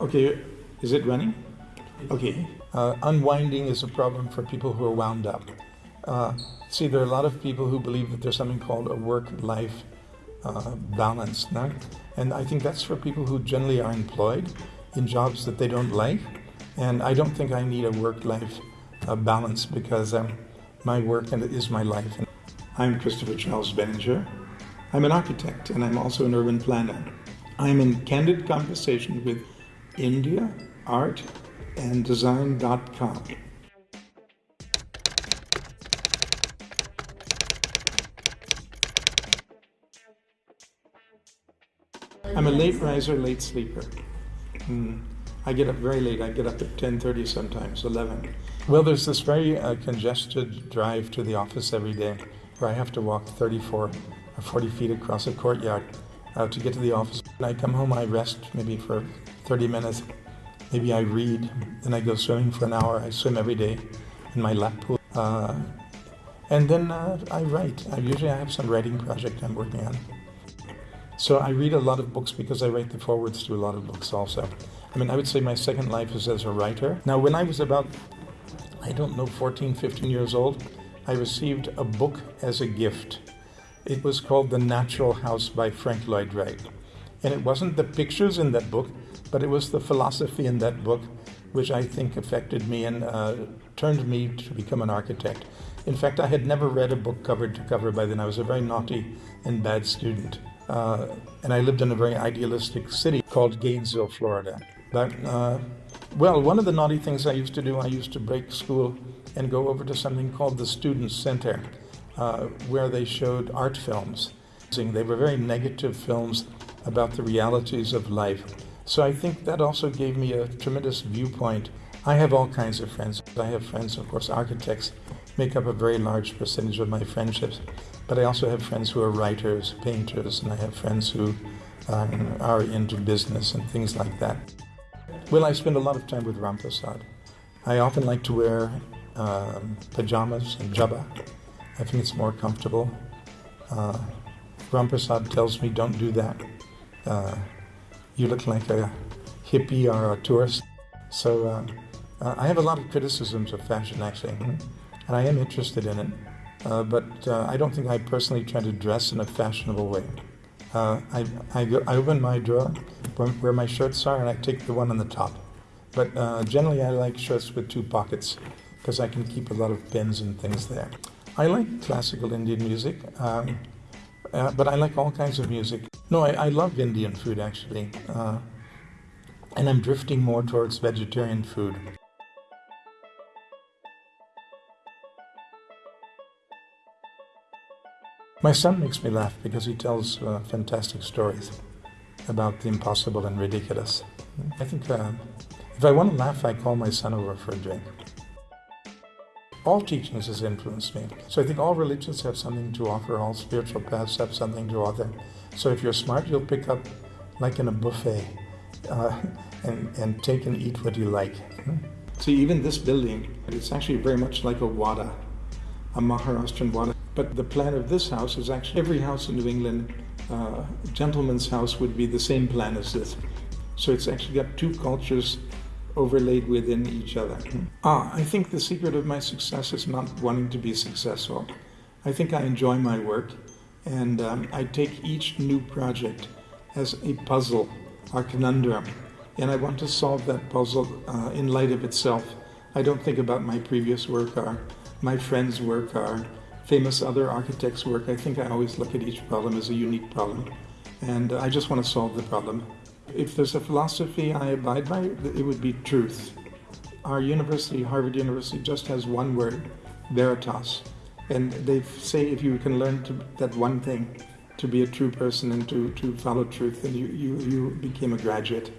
Okay, is it running? Okay. Uh, unwinding is a problem for people who are wound up. Uh, see, there are a lot of people who believe that there's something called a work-life uh, balance, no? and I think that's for people who generally are employed in jobs that they don't like. And I don't think I need a work-life uh, balance because um, my work and is my life. I'm Christopher Charles Benninger. I'm an architect and I'm also an urban planner. I'm in candid conversation with India, art, and design.com. I'm a late riser, late sleeper. Mm. I get up very late. I get up at 10.30 sometimes, 11. Well, there's this very uh, congested drive to the office every day where I have to walk 34 or 40 feet across a courtyard uh, to get to the office. When I come home, I rest maybe for 30 minutes. Maybe I read, then I go swimming for an hour. I swim every day in my lap pool. Uh, and then uh, I write. I usually I have some writing project I'm working on. So I read a lot of books because I write the forewords to a lot of books also. I mean, I would say my second life is as a writer. Now, when I was about, I don't know, 14, 15 years old, I received a book as a gift. It was called The Natural House by Frank Lloyd Wright. And it wasn't the pictures in that book, but it was the philosophy in that book which I think affected me and uh, turned me to become an architect. In fact, I had never read a book cover to cover by then. I was a very naughty and bad student. Uh, and I lived in a very idealistic city called Gainesville, Florida. But, uh, well, one of the naughty things I used to do, I used to break school and go over to something called the Student Center, uh, where they showed art films. They were very negative films about the realities of life. So I think that also gave me a tremendous viewpoint. I have all kinds of friends. I have friends, of course, architects make up a very large percentage of my friendships. But I also have friends who are writers, painters, and I have friends who um, are into business and things like that. Well, I spend a lot of time with Ram Prasad. I often like to wear um, pajamas and jabba. I think it's more comfortable. Uh, tells me, don't do that. Uh, you look like a hippie or a tourist. So uh, uh, I have a lot of criticisms of fashion, actually, and I am interested in it. Uh, but uh, I don't think I personally try to dress in a fashionable way. Uh, I, I, go, I, open my drawer where my shirts are and I take the one on the top. But generally I like shirts with two pockets because I can keep a lot of pins and things there. I like classical Indian music, um, uh, but I like all kinds of music. No, I, I love Indian food actually. Uh, and I'm drifting more towards vegetarian food. My son makes me laugh because he tells uh, fantastic stories about the impossible and ridiculous. I think uh, if I want to laugh, I call my son over for a drink. All teachings has influenced me. So I think all religions have something to offer, all spiritual paths have something to offer. So if you're smart, you'll pick up like in a buffet uh, and, and take and eat what you like. See, even this building, it's actually very much like a wada, a Maharashtrian wada. But the plan of this house is actually every house in New England, uh, gentleman's house would be the same plan as this. So it's actually got two cultures overlaid within each other. Ah, I think the secret of my success is not wanting to be successful. I think I enjoy my work and um, I take each new project as a puzzle a conundrum and I want to solve that puzzle uh, in light of itself. I don't think about my previous work or my friend's work or famous other architects' work, I think I always look at each problem as a unique problem. And I just want to solve the problem. If there's a philosophy I abide by, it would be truth. Our university, Harvard University, just has one word, veritas. And they say if you can learn to, that one thing, to be a true person and to, to follow truth, then you, you, you became a graduate.